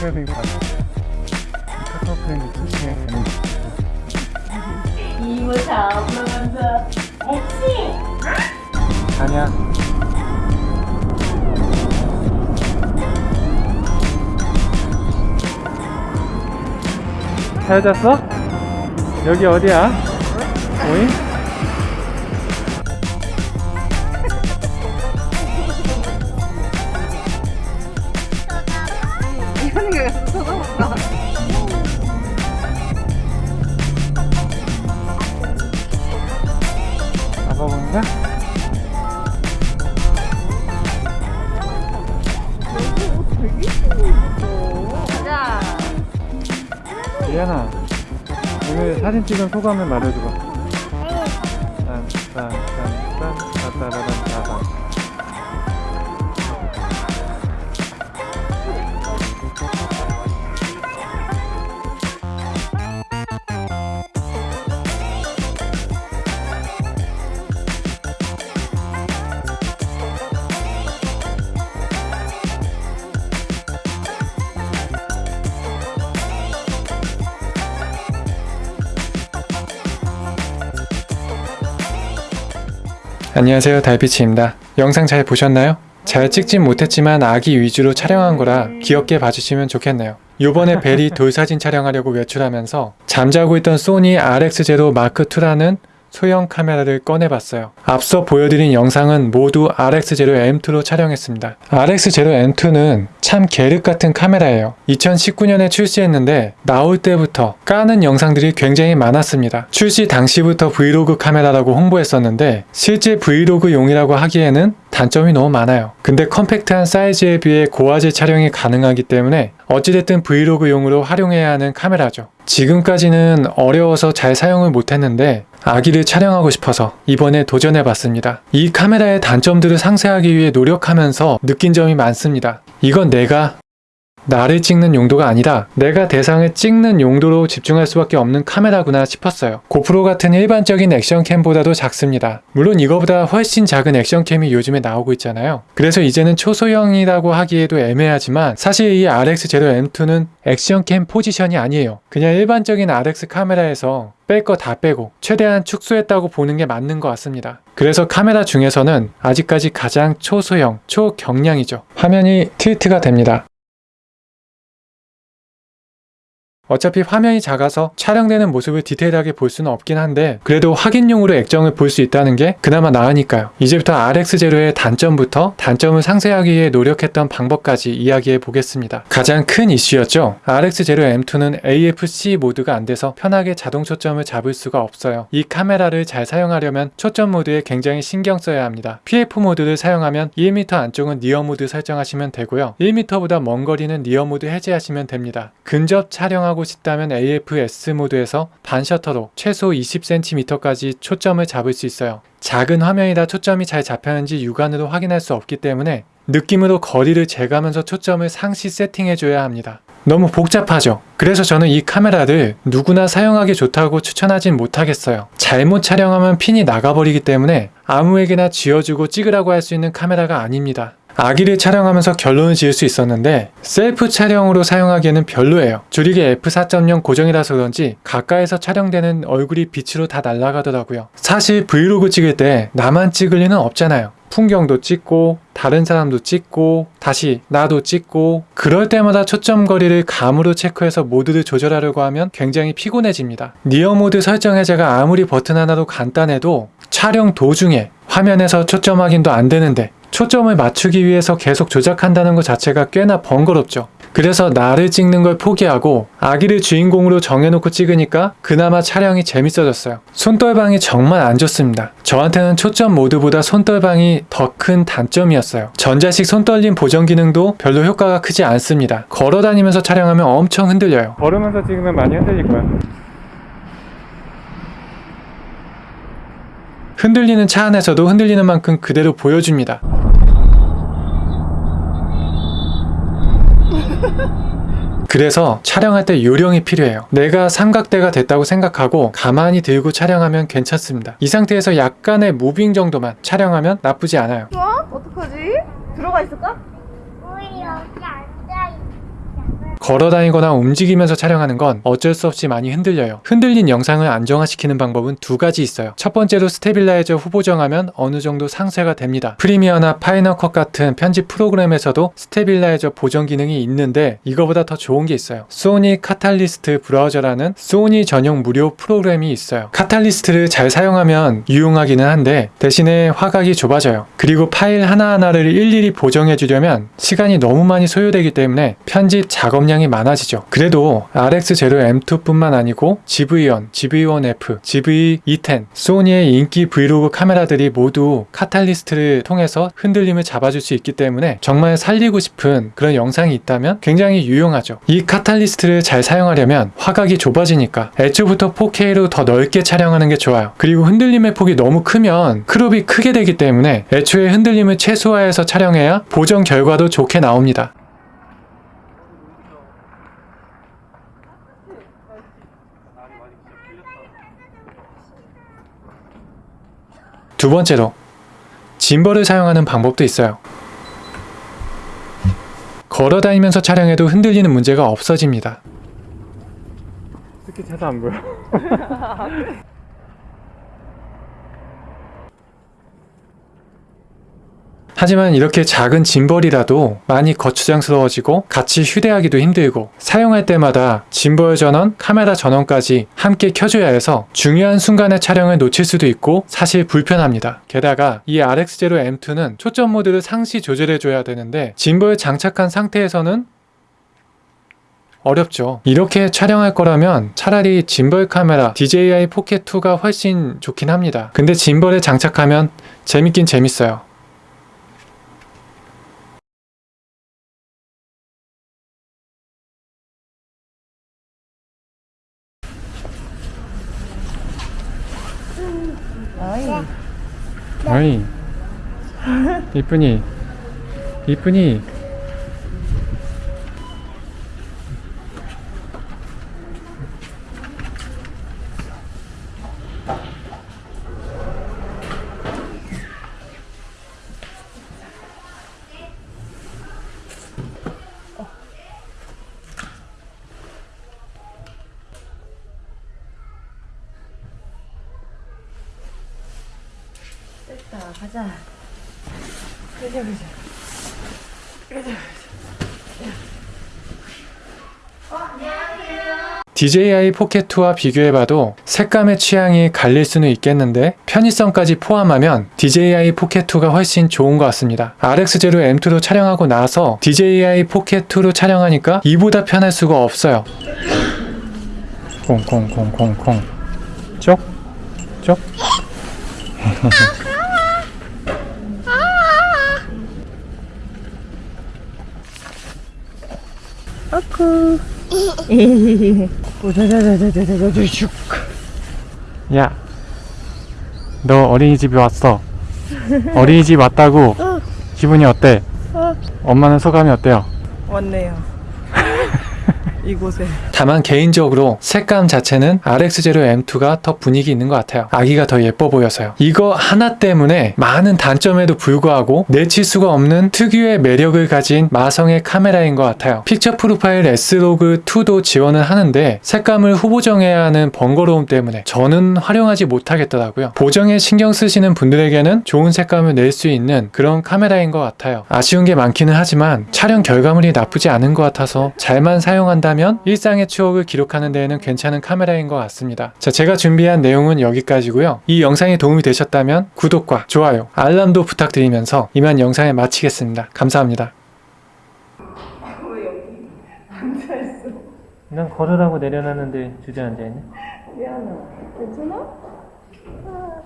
그래서 이거 봤어 카카오 프렌드 거 이모 잡으면서 액시 아니야 잘 잤어? 여기 어디야? 오잉? 오늘 사진 찍은 소감을 말해줘봐. 딴딴 안녕하세요 달빛입니다 영상 잘 보셨나요? 잘 찍진 못했지만 아기 위주로 촬영한 거라 귀엽게 봐주시면 좋겠네요 요번에 벨이 돌사진 촬영하려고 외출하면서 잠자고 있던 소니 RX0 Mark2라는 소형 카메라를 꺼내봤어요. 앞서 보여드린 영상은 모두 RX0M2로 촬영했습니다. RX0M2는 참 계륵 같은 카메라예요. 2019년에 출시했는데 나올 때부터 까는 영상들이 굉장히 많았습니다. 출시 당시부터 브이로그 카메라라고 홍보했었는데 실제 브이로그용이라고 하기에는 단점이 너무 많아요. 근데 컴팩트한 사이즈에 비해 고화질 촬영이 가능하기 때문에 어찌됐든 브이로그용으로 활용해야 하는 카메라죠. 지금까지는 어려워서 잘 사용을 못했는데 아기를 촬영하고 싶어서 이번에 도전해봤습니다. 이 카메라의 단점들을 상세하기 위해 노력하면서 느낀 점이 많습니다. 이건 내가 나를 찍는 용도가 아니라 내가 대상을 찍는 용도로 집중할 수밖에 없는 카메라구나 싶었어요. 고프로 같은 일반적인 액션캠보다도 작습니다. 물론 이거보다 훨씬 작은 액션캠이 요즘에 나오고 있잖아요. 그래서 이제는 초소형이라고 하기에도 애매하지만 사실 이 RX0M2는 액션캠 포지션이 아니에요. 그냥 일반적인 RX 카메라에서 뺄거다 빼고 최대한 축소했다고 보는 게 맞는 것 같습니다. 그래서 카메라 중에서는 아직까지 가장 초소형, 초경량이죠. 화면이 틸트가 됩니다. 어차피 화면이 작아서 촬영되는 모습을 디테일하게 볼 수는 없긴 한데 그래도 확인용으로 액정을 볼 수 있다는 게 그나마 나으니까요. 이제부터 RX0의 단점부터 단점을 상쇄하기 위해 노력했던 방법까지 이야기해 보겠습니다. 가장 큰 이슈였죠. RX0M2는 AFC 모드가 안 돼서 편하게 자동 초점을 잡을 수가 없어요. 이 카메라를 잘 사용하려면 초점 모드에 굉장히 신경 써야 합니다. PF 모드를 사용하면 1m 안쪽은 near 모드 설정하시면 되고요. 1m보다 먼 거리는 near 모드 해제하시면 됩니다. 근접 촬영하고 싶다면 AFS 모드에서 반셔터로 최소 20cm까지 초점을 잡을 수 있어요. 작은 화면이라 초점이 잘 잡혔는지 육안으로 확인할 수 없기 때문에 느낌으로 거리를 재가면서 초점을 상시 세팅해줘야 합니다. 너무 복잡하죠? 그래서 저는 이 카메라를 누구나 사용하기 좋다고 추천하진 못하겠어요. 잘못 촬영하면 핀이 나가버리기 때문에 아무에게나 쥐어주고 찍으라고 할 수 있는 카메라가 아닙니다. 아기를 촬영하면서 결론을 지을 수 있었는데 셀프 촬영으로 사용하기에는 별로예요. 조리개 f4.0 고정이라서 그런지 가까이서 촬영되는 얼굴이 빛으로 다 날아가더라고요. 사실 브이로그 찍을 때 나만 찍을 리는 없잖아요. 풍경도 찍고 다른 사람도 찍고 다시 나도 찍고 그럴 때마다 초점 거리를 감으로 체크해서 모드를 조절하려고 하면 굉장히 피곤해집니다. near 모드 설정 해제가 아무리 버튼 하나로 간단해도 촬영 도중에 화면에서 초점 확인도 안 되는데 초점을 맞추기 위해서 계속 조작한다는 것 자체가 꽤나 번거롭죠. 그래서 나를 찍는 걸 포기하고 아기를 주인공으로 정해놓고 찍으니까 그나마 촬영이 재밌어졌어요. 손떨방이 정말 안 좋습니다. 저한테는 초점 모드보다 손떨방이 더 큰 단점이었어요. 전자식 손떨림 보정 기능도 별로 효과가 크지 않습니다. 걸어다니면서 촬영하면 엄청 흔들려요. 걸으면서 찍으면 많이 흔들릴 거야. 흔들리는 차 안에서도 흔들리는 만큼 그대로 보여줍니다. 그래서 촬영할 때 요령이 필요해요. 내가 삼각대가 됐다고 생각하고 가만히 들고 촬영하면 괜찮습니다. 이 상태에서 약간의 moving 정도만 촬영하면 나쁘지 않아요. 어? 어떡하지? 들어가 있을까? 우리 여기 앉아있자. 걸어 다니거나 움직이면서 촬영하는 건 어쩔 수 없이 많이 흔들려요. 흔들린 영상을 안정화시키는 방법은 두 가지 있어요. 첫 번째로 stabilizer 후보정하면 어느 정도 상쇄가 됩니다. Premiere나 Final Cut 같은 편집 프로그램에서도 stabilizer 보정 기능이 있는데 이거보다 더 좋은 게 있어요. 소니 Catalyst Browse라는 소니 전용 무료 프로그램이 있어요. Catalyst를 잘 사용하면 유용하기는 한데 대신에 화각이 좁아져요. 그리고 파일 하나하나를 일일이 보정해 주려면 시간이 너무 많이 소요되기 때문에 편집 작업량이 많아지죠. 그래도 RX0M2뿐만 아니고 ZV1, ZV1F, ZV-E10, 소니의 인기 브이로그 카메라들이 모두 Catalyst를 통해서 흔들림을 잡아줄 수 있기 때문에 정말 살리고 싶은 그런 영상이 있다면 굉장히 유용하죠. 이 Catalyst를 잘 사용하려면 화각이 좁아지니까 애초부터 4K로 더 넓게 촬영하는 게 좋아요. 그리고 흔들림의 폭이 너무 크면 crop이 크게 되기 때문에 애초에 흔들림을 최소화해서 촬영해야 보정 결과도 좋게 나옵니다. 두 번째로 짐벌을 사용하는 방법도 있어요. 걸어 다니면서 촬영해도 흔들리는 문제가 없어집니다. 특히 차도 안 보여. 하지만 이렇게 작은 짐벌이라도 많이 거추장스러워지고 같이 휴대하기도 힘들고 사용할 때마다 짐벌 전원, 카메라 전원까지 함께 켜줘야 해서 중요한 순간의 촬영을 놓칠 수도 있고 사실 불편합니다. 게다가 이 RX0M2는 초점 모드를 상시 조절해줘야 되는데 짐벌 장착한 상태에서는 어렵죠. 이렇게 촬영할 거라면 차라리 짐벌 카메라 DJI 포켓 2가 훨씬 좋긴 합니다. 근데 짐벌에 장착하면 재밌긴 재밌어요. 어이. 이쁘니? 이쁘니 자, 가자. DJI 포켓 2와 비교해봐도 색감의 취향이 갈릴 수는 있겠는데 편의성까지 포함하면 DJI 포켓 2가 훨씬 좋은 것 같습니다. RX0 M2로 촬영하고 나서 DJI 포켓 2로 촬영하니까 이보다 편할 수가 없어요. 콩콩콩콩콩 쪽? 쪽? 야, 너 어린이집에 왔어. 어린이집 왔다고. 기분이 어때? 엄마는 소감이 어때요? 왔네요. 이곳에 다만 개인적으로 색감 자체는 RX0 M2가 더 분위기 있는 것 같아요. 아기가 더 예뻐 보여서요. 이거 하나 때문에 많은 단점에도 불구하고 내칠 수가 없는 특유의 매력을 가진 마성의 카메라인 것 같아요. 픽처 프로파일 S로그 2도 지원을 하는데 색감을 후보 정해야 하는 번거로움 때문에 저는 활용하지 못하겠더라고요. 보정에 신경 쓰시는 분들에게는 좋은 색감을 낼 수 있는 그런 카메라인 것 같아요. 아쉬운 게 많기는 하지만 촬영 결과물이 나쁘지 않은 것 같아서 잘만 사용한 다면 일상의 추억을 기록하는 데에는 괜찮은 카메라인 것 같습니다. 자, 제가 준비한 내용은 여기까지고요. 이 영상이 도움이 되셨다면 구독과 좋아요, 알람도 부탁드리면서 이만 영상을 마치겠습니다. 감사합니다. 난 걸으라고 내려놨는데 주저앉아있네. 미안해. 괜찮아?